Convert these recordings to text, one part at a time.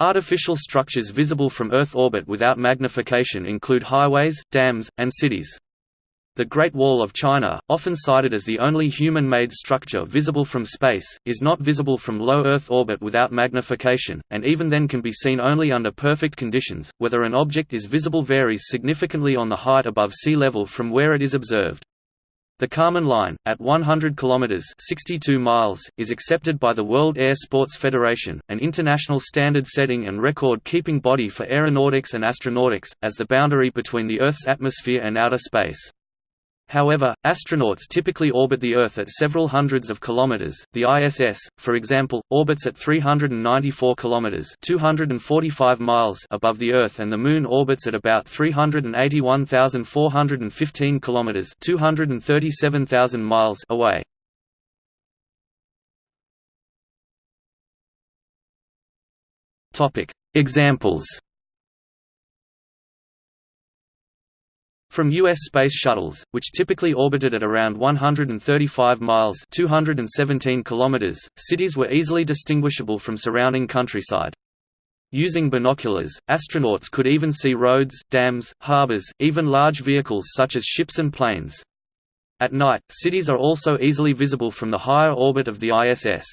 Artificial structures visible from Earth orbit without magnification include highways, dams, and cities. The Great Wall of China, often cited as the only human-made structure visible from space, is not visible from low Earth orbit without magnification, and even then can be seen only under perfect conditions. Whether an object is visible varies significantly on the height above sea level from where it is observed. The Kármán line, at 100 km 62 miles, is accepted by the World Air Sports Federation, an international standard-setting and record-keeping body for aeronautics and astronautics, as the boundary between the Earth's atmosphere and outer space. However, astronauts typically orbit the Earth at several hundreds of kilometers. The ISS, for example, orbits at 394 kilometers (245 miles) above the Earth and the Moon orbits at about 381,415 kilometers (237,000 miles) away. Topic: Examples From U.S. space shuttles, which typically orbited at around 135 miles 217 kilometers, cities were easily distinguishable from surrounding countryside. Using binoculars, astronauts could even see roads, dams, harbors, even large vehicles such as ships and planes. At night, cities are also easily visible from the higher orbit of the ISS.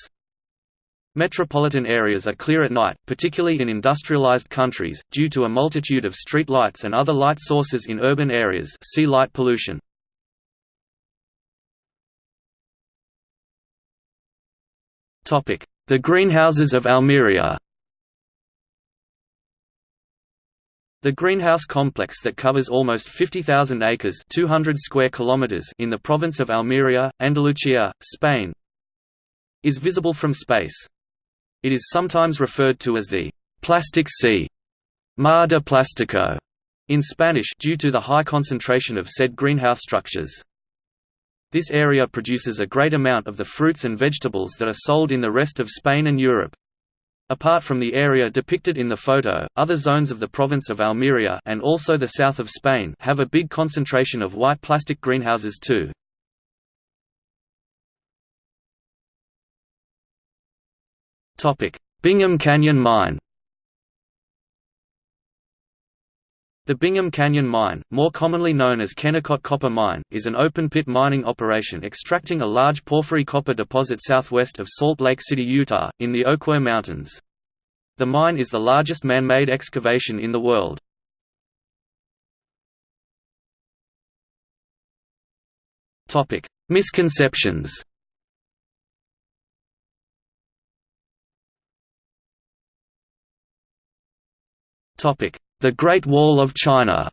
Metropolitan areas are clear at night, particularly in industrialized countries, due to a multitude of street lights and other light sources in urban areas see light pollution. The greenhouses of Almería The greenhouse complex that covers almost 50,000 acres 200 square kilometers in the province of Almería, Andalucía, Spain is visible from space. It is sometimes referred to as the «plastic sea» Mar de Plástico in Spanish due to the high concentration of said greenhouse structures. This area produces a great amount of the fruits and vegetables that are sold in the rest of Spain and Europe. Apart from the area depicted in the photo, other zones of the province of Almería and also the south of Spain have a big concentration of white plastic greenhouses too. Bingham Canyon Mine The Bingham Canyon Mine, more commonly known as Kennecott Copper Mine, is an open-pit mining operation extracting a large porphyry copper deposit southwest of Salt Lake City, Utah, in the Oquirrh Mountains. The mine is the largest man-made excavation in the world. Misconceptions The Great Wall of China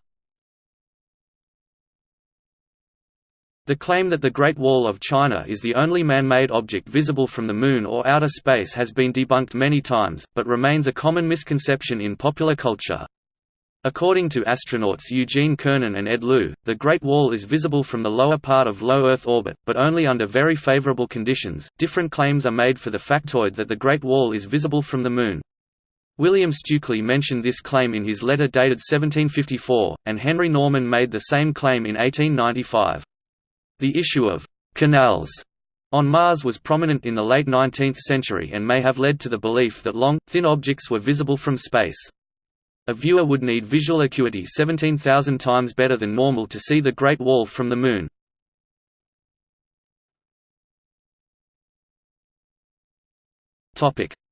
The claim that the Great Wall of China is the only man-made object visible from the Moon or outer space has been debunked many times, but remains a common misconception in popular culture. According to astronauts Eugene Cernan and Ed Lu, the Great Wall is visible from the lower part of low Earth orbit, but only under very favorable conditions. Different claims are made for the factoid that the Great Wall is visible from the Moon. William Stukeley mentioned this claim in his letter dated 1754, and Henry Norman made the same claim in 1895. The issue of «canals» on Mars was prominent in the late 19th century and may have led to the belief that long, thin objects were visible from space. A viewer would need visual acuity 17,000 times better than normal to see the Great Wall from the Moon.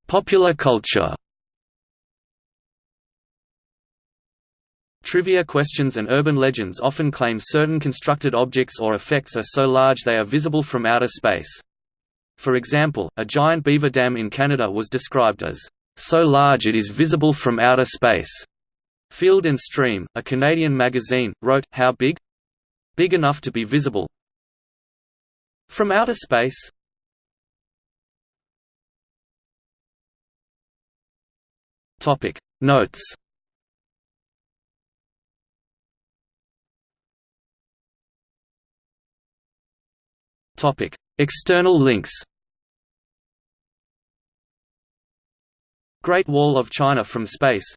Popular culture Trivia questions and urban legends often claim certain constructed objects or effects are so large they are visible from outer space. For example, a giant beaver dam in Canada was described as, "...so large it is visible from outer space." Field and Stream, a Canadian magazine, wrote, How big? Big enough to be visible. From outer space? Notes External links. Great Wall of China from space.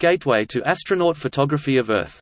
Gateway to astronaut photography of Earth